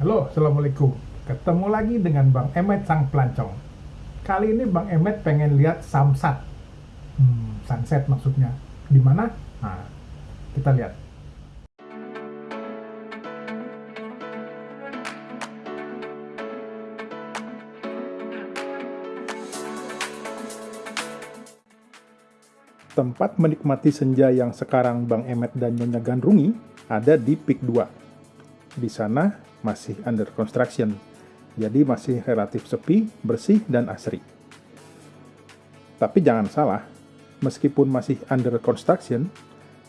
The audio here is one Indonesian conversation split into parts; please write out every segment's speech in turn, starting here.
Halo, Assalamualaikum. Ketemu lagi dengan Bang Emet Sang Pelancong. Kali ini Bang Emet pengen lihat samsat. Hmm, sunset maksudnya. Di mana? Nah, kita lihat. Tempat menikmati senja yang sekarang Bang Emet dan Nyonya Gandrungi ada di Pik 2. Di sana masih under construction, jadi masih relatif sepi, bersih, dan asri. Tapi jangan salah, meskipun masih under construction,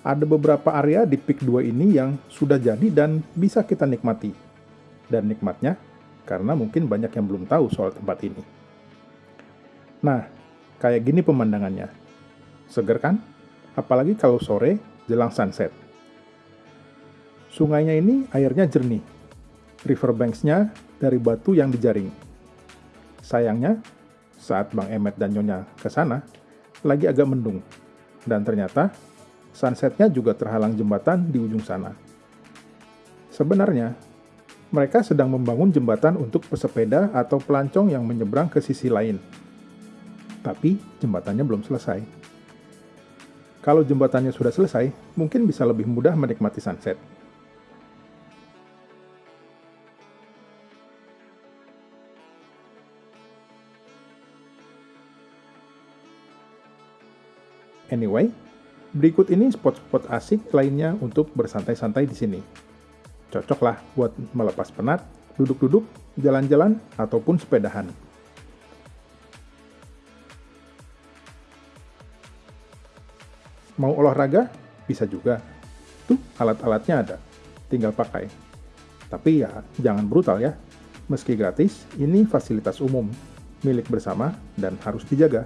ada beberapa area di Pik 2 ini yang sudah jadi dan bisa kita nikmati. Dan nikmatnya, karena mungkin banyak yang belum tahu soal tempat ini. Nah, kayak gini pemandangannya Seger kan? Apalagi kalau sore jelang sunset. Sungainya ini airnya jernih. Riverbanks-nya dari batu yang dijaring. Sayangnya, saat Bang Emet dan Nyonya ke sana, lagi agak mendung. Dan ternyata, sunsetnya juga terhalang jembatan di ujung sana. Sebenarnya, mereka sedang membangun jembatan untuk pesepeda atau pelancong yang menyeberang ke sisi lain. Tapi, jembatannya belum selesai. Kalau jembatannya sudah selesai, mungkin bisa lebih mudah menikmati sunset. Anyway, berikut ini spot-spot asik lainnya untuk bersantai-santai di sini. Cocoklah buat melepas penat, duduk-duduk, jalan-jalan, ataupun sepedahan. Mau olahraga? Bisa juga. Tuh, alat-alatnya ada. Tinggal pakai. Tapi ya, jangan brutal ya. Meski gratis, ini fasilitas umum, milik bersama, dan harus dijaga.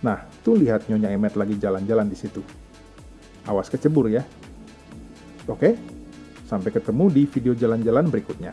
Nah, tuh lihat Nyonya Emet lagi jalan-jalan di situ. Awas kecebur ya. Oke, sampai ketemu di video jalan-jalan berikutnya.